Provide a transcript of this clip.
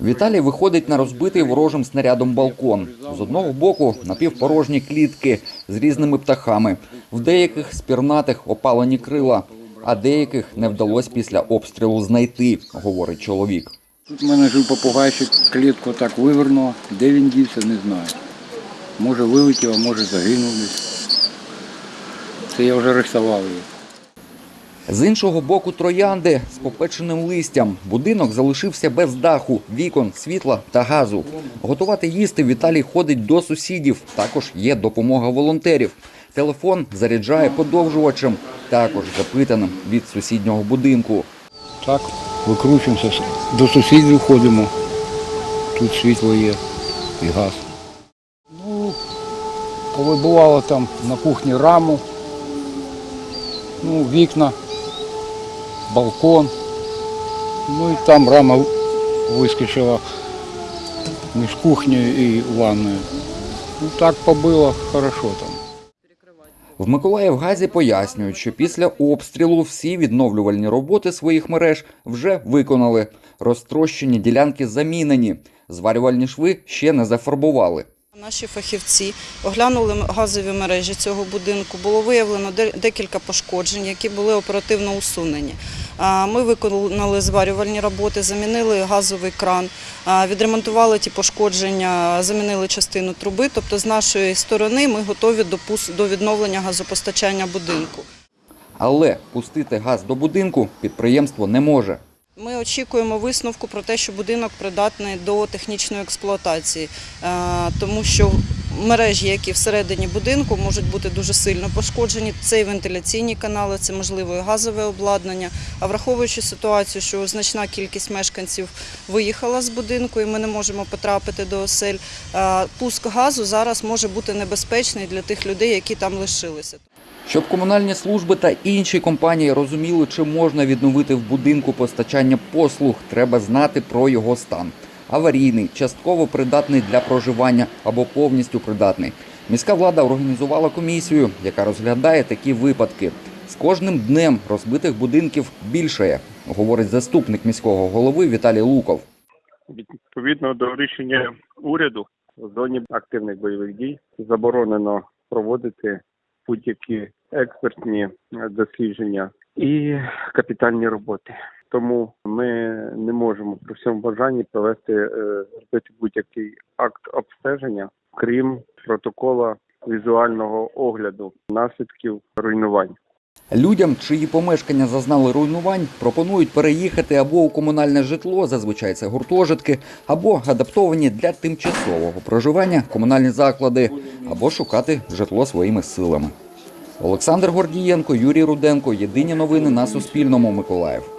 Віталій виходить на розбитий ворожим снарядом балкон. З одного боку напівпорожні клітки з різними птахами. В деяких спірнатих опалені крила, а деяких не вдалося після обстрілу знайти, говорить чоловік. Тут в мене жив попугайчик, клітку так вивернуло. Де він дівся, не знаю. Може вилетів, а може загинув. Це я вже рисував її. З іншого боку троянди з попеченим листям. Будинок залишився без даху, вікон, світла та газу. Готувати їсти Віталій ходить до сусідів. Також є допомога волонтерів. Телефон заряджає подовжувачем, також запитаним від сусіднього будинку. Так, викручуємося, до сусідів ходимо. Тут світло є і газ. Ну, повибивало там на кухні раму, ну, вікна, балкон. Ну і там рама вискочила між кухнею і ванною. Ну так побило хорошо там. В Миколаївгазі пояснюють, що після обстрілу всі відновлювальні роботи своїх мереж вже виконали. Розтрощені ділянки замінені. Зварювальні шви ще не зафарбували. Наші фахівці оглянули газові мережі цього будинку. Було виявлено декілька пошкоджень, які були оперативно усунені. Ми виконали зварювальні роботи, замінили газовий кран, відремонтували ті пошкодження, замінили частину труби. Тобто, з нашої сторони ми готові до відновлення газопостачання будинку. Але пустити газ до будинку підприємство не може. Ми очікуємо висновку про те, що будинок придатний до технічної експлуатації, е, тому що мережі, які всередині будинку, можуть бути дуже сильно пошкоджені. Це і вентиляційні канали, це можливо і газове обладнання. А враховуючи ситуацію, що значна кількість мешканців виїхала з будинку, і ми не можемо потрапити до осель, е, пуск газу зараз може бути небезпечний для тих людей, які там лишилися. Щоб комунальні служби та інші компанії розуміли, чи можна відновити в будинку постачання послуг, треба знати про його стан. Аварійний, частково придатний для проживання або повністю придатний. Міська влада організувала комісію, яка розглядає такі випадки. З кожним днем розбитих будинків більшає, говорить заступник міського голови Віталій Луков. Відповідно до рішення уряду в зоні активних бойових дій заборонено проводити будь-які експертні дослідження і капітальні роботи. Тому ми не можемо при всьому бажанні провести е, зробити будь-який акт обстеження, крім протокола візуального огляду наслідків руйнувань. Людям, чиї помешкання зазнали руйнувань, пропонують переїхати або у комунальне житло, зазвичай це гуртожитки, або адаптовані для тимчасового проживання комунальні заклади, або шукати житло своїми силами. Олександр Гордієнко, Юрій Руденко. Єдині новини на Суспільному. Миколаїв.